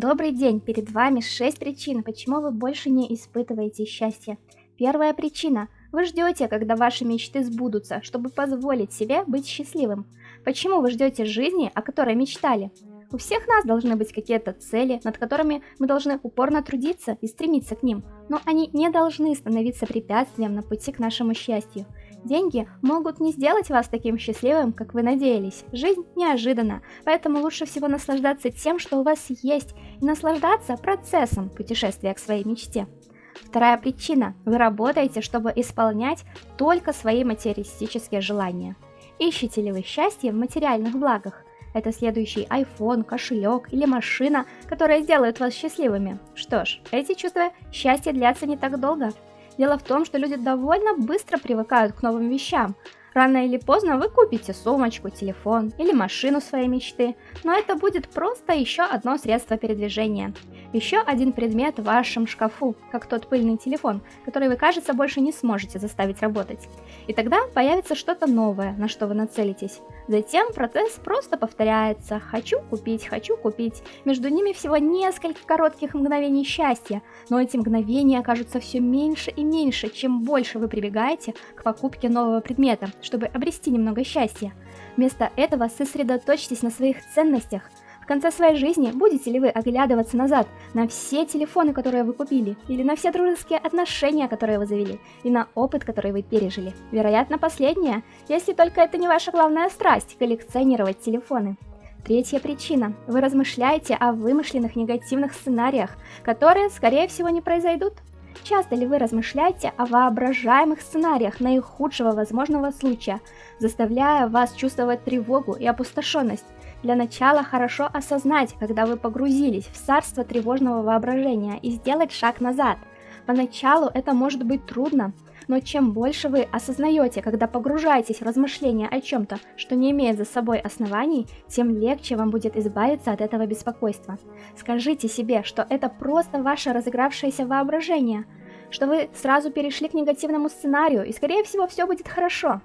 Добрый день, перед вами 6 причин, почему вы больше не испытываете счастье. Первая причина. Вы ждете, когда ваши мечты сбудутся, чтобы позволить себе быть счастливым. Почему вы ждете жизни, о которой мечтали? У всех нас должны быть какие-то цели, над которыми мы должны упорно трудиться и стремиться к ним, но они не должны становиться препятствием на пути к нашему счастью. Деньги могут не сделать вас таким счастливым, как вы надеялись. Жизнь неожиданна, поэтому лучше всего наслаждаться тем, что у вас есть, и наслаждаться процессом путешествия к своей мечте. Вторая причина. Вы работаете, чтобы исполнять только свои материалистические желания. Ищете ли вы счастье в материальных благах? Это следующий iPhone, кошелек или машина, которая сделает вас счастливыми. Что ж, эти чувства счастья длятся не так долго. Дело в том, что люди довольно быстро привыкают к новым вещам. Рано или поздно вы купите сумочку, телефон или машину своей мечты, но это будет просто еще одно средство передвижения. Еще один предмет в вашем шкафу, как тот пыльный телефон, который вы, кажется, больше не сможете заставить работать. И тогда появится что-то новое, на что вы нацелитесь. Затем процесс просто повторяется «хочу купить, хочу купить». Между ними всего несколько коротких мгновений счастья, но эти мгновения окажутся все меньше и меньше, чем больше вы прибегаете к покупке нового предмета, чтобы обрести немного счастья. Вместо этого сосредоточьтесь на своих ценностях – конце своей жизни будете ли вы оглядываться назад на все телефоны, которые вы купили, или на все дружеские отношения, которые вы завели, и на опыт, который вы пережили? Вероятно, последнее, если только это не ваша главная страсть – коллекционировать телефоны. Третья причина. Вы размышляете о вымышленных негативных сценариях, которые, скорее всего, не произойдут. Часто ли вы размышляете о воображаемых сценариях наихудшего возможного случая, заставляя вас чувствовать тревогу и опустошенность? Для начала хорошо осознать, когда вы погрузились в царство тревожного воображения и сделать шаг назад. Поначалу это может быть трудно, но чем больше вы осознаете, когда погружаетесь в размышления о чем-то, что не имеет за собой оснований, тем легче вам будет избавиться от этого беспокойства. Скажите себе, что это просто ваше разыгравшееся воображение, что вы сразу перешли к негативному сценарию, и скорее всего все будет хорошо.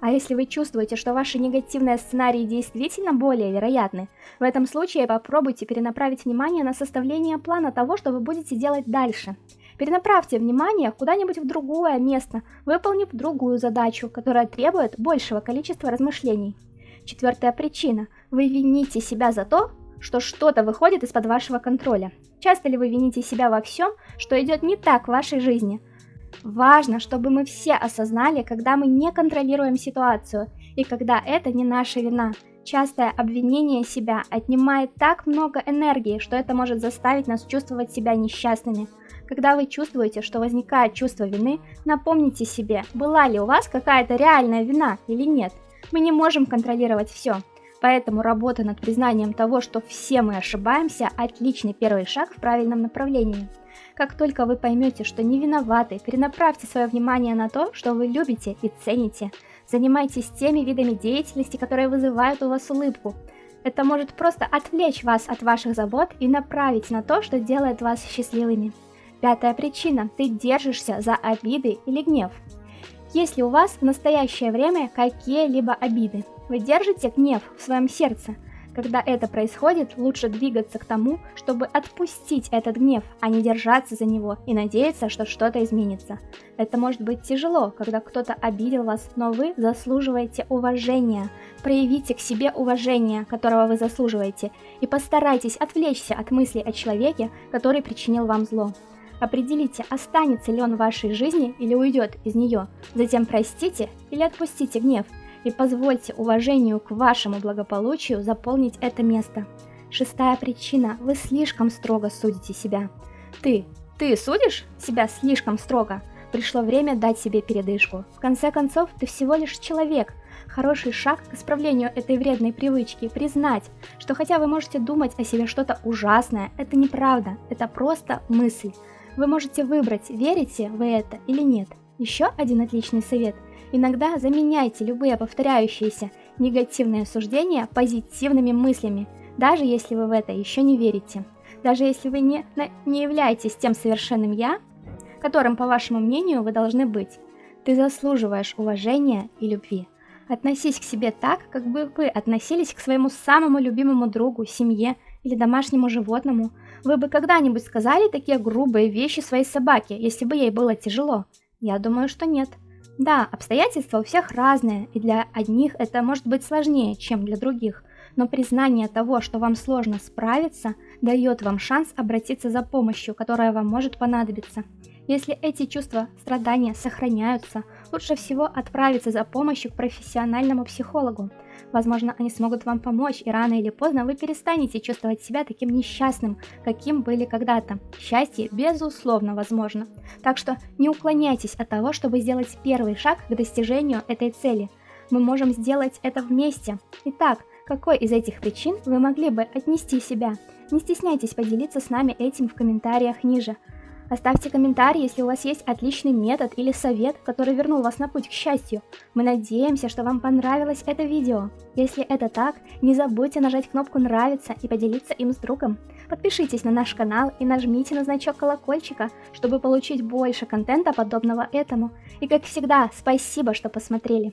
А если вы чувствуете, что ваши негативные сценарии действительно более вероятны, в этом случае попробуйте перенаправить внимание на составление плана того, что вы будете делать дальше. Перенаправьте внимание куда-нибудь в другое место, выполнив другую задачу, которая требует большего количества размышлений. Четвертая причина. Вы вините себя за то, что что-то выходит из-под вашего контроля. Часто ли вы вините себя во всем, что идет не так в вашей жизни? Важно, чтобы мы все осознали, когда мы не контролируем ситуацию и когда это не наша вина. Частое обвинение себя отнимает так много энергии, что это может заставить нас чувствовать себя несчастными. Когда вы чувствуете, что возникает чувство вины, напомните себе, была ли у вас какая-то реальная вина или нет. Мы не можем контролировать все. Поэтому работа над признанием того, что все мы ошибаемся, отличный первый шаг в правильном направлении. Как только вы поймете, что не виноваты, перенаправьте свое внимание на то, что вы любите и цените. Занимайтесь теми видами деятельности, которые вызывают у вас улыбку. Это может просто отвлечь вас от ваших забот и направить на то, что делает вас счастливыми. Пятая причина. Ты держишься за обиды или гнев. Если у вас в настоящее время какие-либо обиды, вы держите гнев в своем сердце – когда это происходит, лучше двигаться к тому, чтобы отпустить этот гнев, а не держаться за него и надеяться, что что-то изменится. Это может быть тяжело, когда кто-то обидел вас, но вы заслуживаете уважения. Проявите к себе уважение, которого вы заслуживаете, и постарайтесь отвлечься от мыслей о человеке, который причинил вам зло. Определите, останется ли он в вашей жизни или уйдет из нее. Затем простите или отпустите гнев – и позвольте уважению к вашему благополучию заполнить это место. Шестая причина. Вы слишком строго судите себя. Ты, ты судишь себя слишком строго? Пришло время дать себе передышку. В конце концов, ты всего лишь человек. Хороший шаг к исправлению этой вредной привычки – признать, что хотя вы можете думать о себе что-то ужасное, это неправда, это просто мысль. Вы можете выбрать, верите вы это или нет. Еще один отличный совет – Иногда заменяйте любые повторяющиеся негативные суждения позитивными мыслями, даже если вы в это еще не верите. Даже если вы не, не являетесь тем совершенным «я», которым, по вашему мнению, вы должны быть. Ты заслуживаешь уважения и любви. Относись к себе так, как бы вы относились к своему самому любимому другу, семье или домашнему животному. Вы бы когда-нибудь сказали такие грубые вещи своей собаке, если бы ей было тяжело? Я думаю, что нет. Да, обстоятельства у всех разные, и для одних это может быть сложнее, чем для других, но признание того, что вам сложно справиться, дает вам шанс обратиться за помощью, которая вам может понадобиться. Если эти чувства страдания сохраняются, лучше всего отправиться за помощью к профессиональному психологу. Возможно, они смогут вам помочь, и рано или поздно вы перестанете чувствовать себя таким несчастным, каким были когда-то. Счастье, безусловно, возможно. Так что не уклоняйтесь от того, чтобы сделать первый шаг к достижению этой цели. Мы можем сделать это вместе. Итак, какой из этих причин вы могли бы отнести себя? Не стесняйтесь поделиться с нами этим в комментариях ниже. Оставьте комментарий, если у вас есть отличный метод или совет, который вернул вас на путь к счастью. Мы надеемся, что вам понравилось это видео. Если это так, не забудьте нажать кнопку «Нравится» и поделиться им с другом. Подпишитесь на наш канал и нажмите на значок колокольчика, чтобы получить больше контента подобного этому. И как всегда, спасибо, что посмотрели.